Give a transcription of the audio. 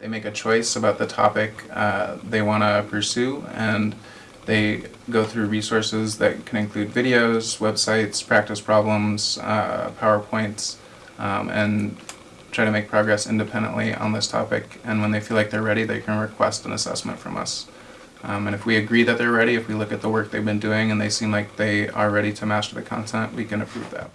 They make a choice about the topic uh, they want to pursue and they go through resources that can include videos, websites, practice problems, uh, PowerPoints, um, and try to make progress independently on this topic. And when they feel like they're ready, they can request an assessment from us. Um, and if we agree that they're ready, if we look at the work they've been doing and they seem like they are ready to master the content, we can approve that.